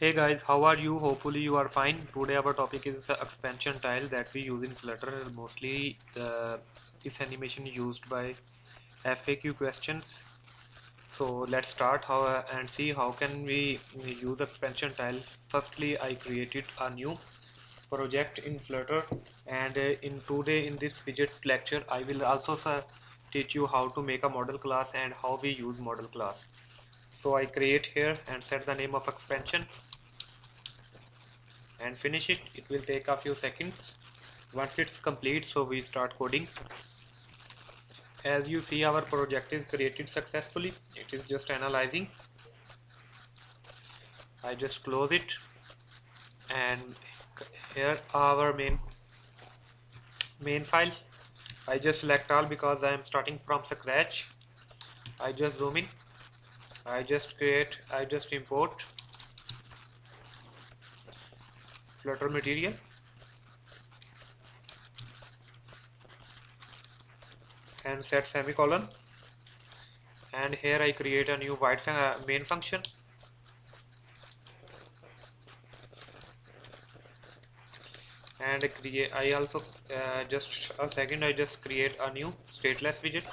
Hey guys, how are you? Hopefully you are fine. Today our topic is expansion tile that we use in Flutter. Mostly the this animation used by FAQ questions. So let's start how and see how can we use expansion tile. Firstly, I created a new project in Flutter and uh, in today in this widget lecture I will also teach you how to make a model class and how we use model class so I create here and set the name of expansion and finish it. It will take a few seconds. Once it's complete so we start coding. As you see our project is created successfully. It is just analyzing. I just close it. And here our main main file. I just select all because I am starting from scratch. I just zoom in. I just create I just import flutter material. And set semicolon. And here I create a new white uh, main function. And create I also uh, just a second I just create a new stateless widget.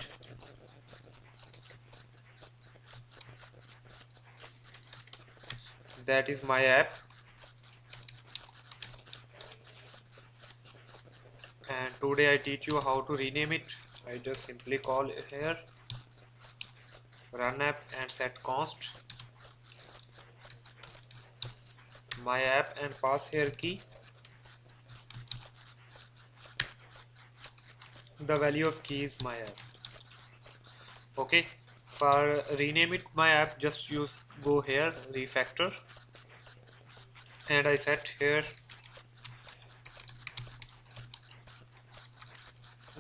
That is my app and today I teach you how to rename it. I just simply call it here. Run app and set const. My app and pass here key. The value of key is my app. Okay. For rename it my app just use go here refactor. And I set here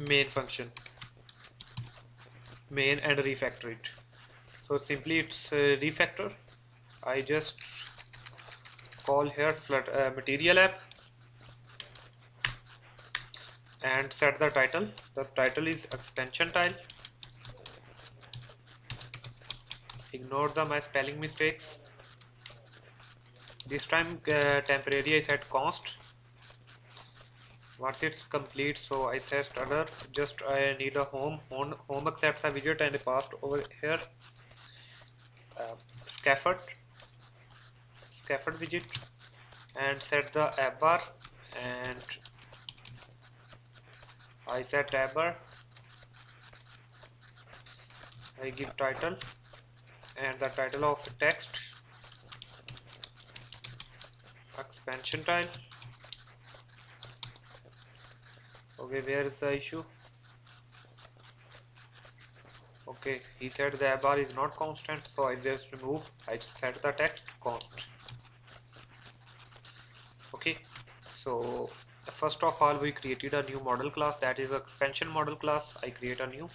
main function. Main and refactor it so simply it's uh, refactor. I just call here uh, material app and set the title. The title is extension tile. Ignore the my spelling mistakes. This time uh, temporary I set const once it's complete so I set other. Just I need a home home, home accepts a widget and I passed over here. Uh, scaffold. Scaffold widget. And set the app bar. And I set tab bar. I give title. And the title of text. Expansion tile okay where is the issue. Okay he said the bar is not constant so I just remove. I set the text const. Okay so first of all we created a new model class that is expansion model class. I create a new.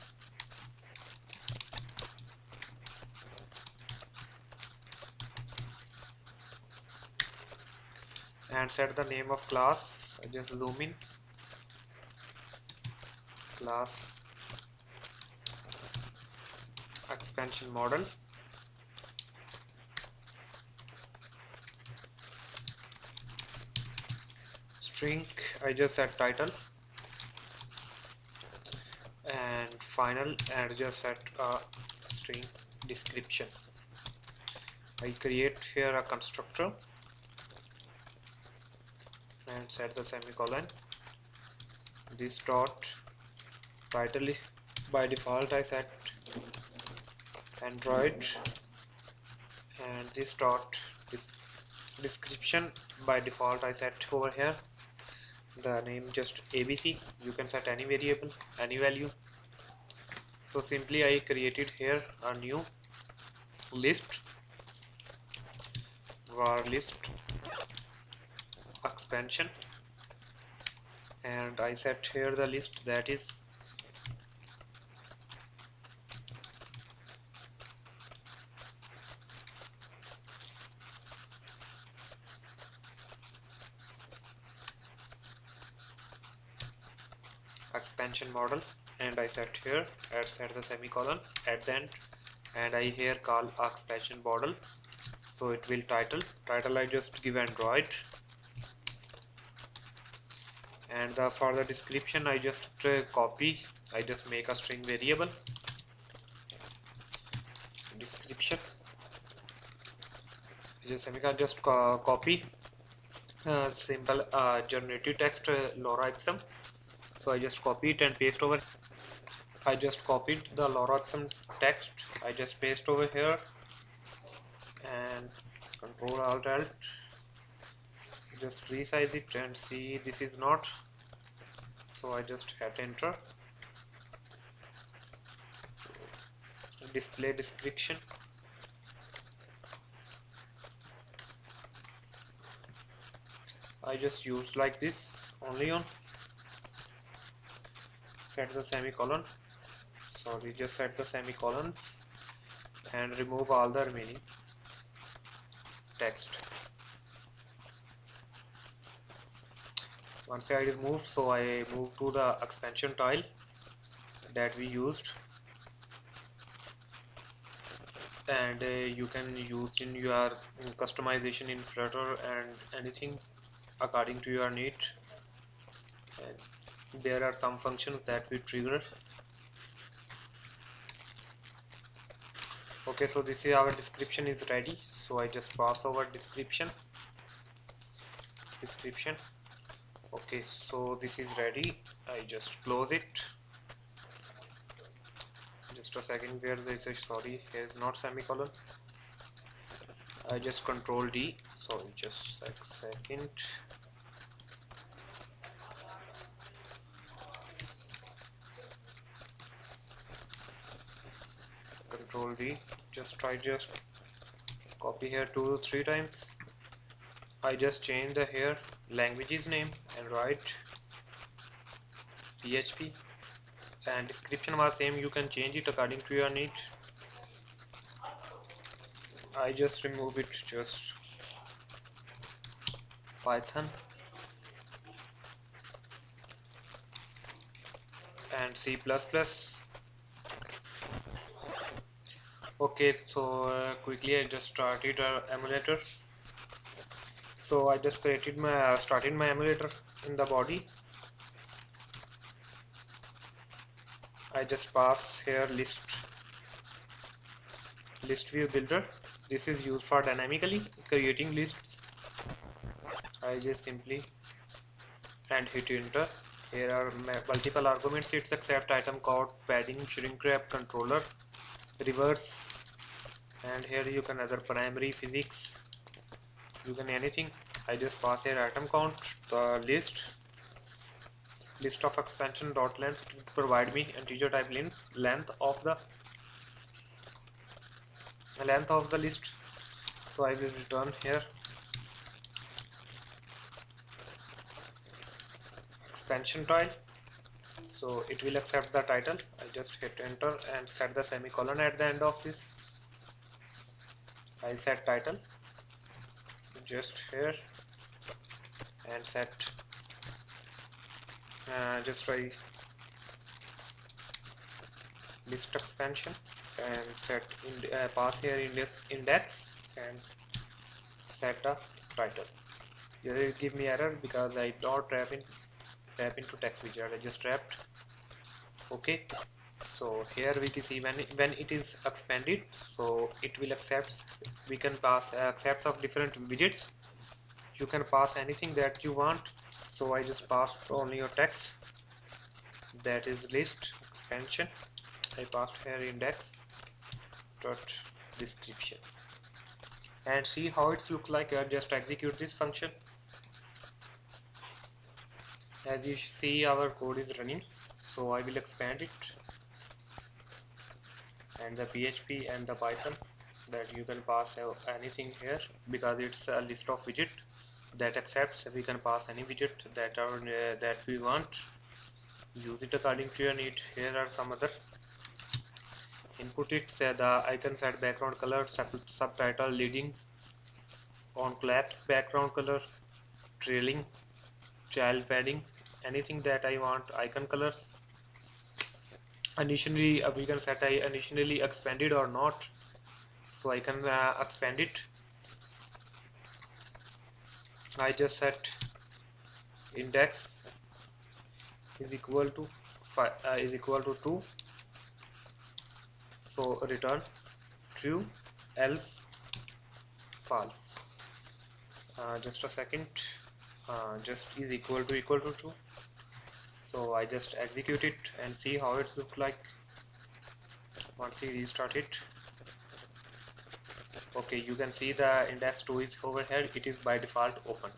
And set the name of class. I just zoom in class expansion model. String I just set title. And final and just set a uh, string description. I create here a constructor and set the semicolon. This dot is by default I set Android and this dot this description. By default I set over here the name just ABC you can set any variable any value. So simply I created here a new list var list expansion and I set here the list that is expansion model and I set here I set the semicolon at the end and I here call expansion model. So it will title title I just give Android. And the, for the description I just uh, copy I just make a string variable. Description. Just semicolon just co copy. Uh, simple uh, generative text uh, logarithm so I just copy it and paste over. I just copied the logarithm text. I just paste over here. And control alt alt. Just resize it and see this is not. So I just hit enter. Display description. I just use like this only on set the semicolon. Sorry just set the semicolons. And remove all the remaining text. Once I removed so I move to the expansion tile that we used. And uh, you can use in your customization in Flutter and anything according to your need. And there are some functions that we trigger. Okay so this is our description is ready. So I just pass over description. Description. Okay so this is ready. I just close it. Just a second where is a sorry here is not semicolon. I just control D. Sorry just a second control D just try just copy here two three times. I just change the here languages name and write PHP and description was same you can change it according to your need. I just remove it just Python. And C++ okay so uh, quickly I just started our emulator. So I just created my uh, started my emulator in the body. I just pass here list list view builder. This is used for dynamically creating lists. I just simply and hit enter. Here are multiple arguments. It's accept item code padding shrink wrap controller reverse and here you can other primary physics you can anything. I just pass here item count the list list of expansion dot length to provide me integer type length length of the length of the list. So I will return here. Expansion tile. So it will accept the title. I just hit enter and set the semicolon at the end of this I'll set title. Just here. And set. Uh, just try list expansion and set in, uh, pass here index, index and set a title. It give me error because I don't wrap in tap into text widget I just trapped okay so here we can see when it, when it is expanded so it will accept we can pass uh, accepts of different widgets. You can pass anything that you want so I just passed only your text that is list expansion. I passed here index dot description. And see how it's look like I just execute this function. As you see our code is running so I will expand it and the PHP and the Python that you can pass anything here because it's a list of widget that accepts. We can pass any widget that are uh, that we want. Use it according to your need. Here are some other. Input it say the icon set background color sub subtitle leading on collapsed background color trailing child padding anything that I want icon colors initially uh, we can set I initially expanded or not. So I can uh, expand it. I just set index is equal to five, uh, is equal to 2 so return true else false. Uh, just a second. Uh, just is equal to equal to true so I just execute it and see how it looks like. Once you restart it. Okay you can see the index 2 is over here it is by default open.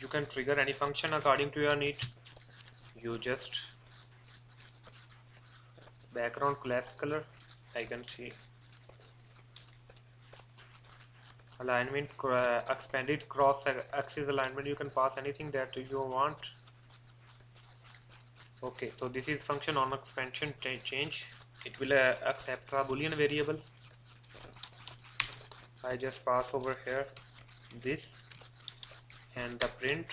You can trigger any function according to your need. You just background collapse color I can see. Alignment expanded cross axis alignment. You can pass anything that you want okay so this is function on expansion change. It will uh, accept a boolean variable. I just pass over here this and the print.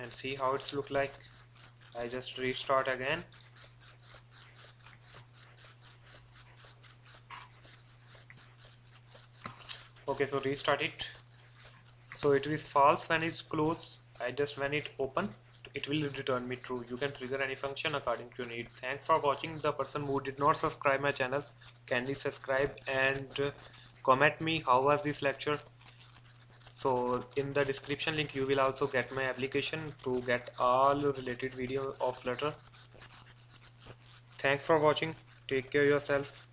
And see how it's look like. I just restart again. Okay so restart it. So it is false when it's closed I just when it open it will return me true. You can trigger any function according to your need. Thanks for watching. The person who did not subscribe my channel kindly subscribe and comment me how was this lecture. So in the description link you will also get my application to get all related video of flutter thanks for watching. Take care yourself